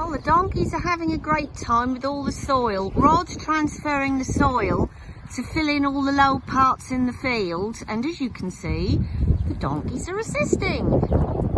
Well, the donkeys are having a great time with all the soil. Rod's transferring the soil to fill in all the low parts in the field. And as you can see, the donkeys are assisting.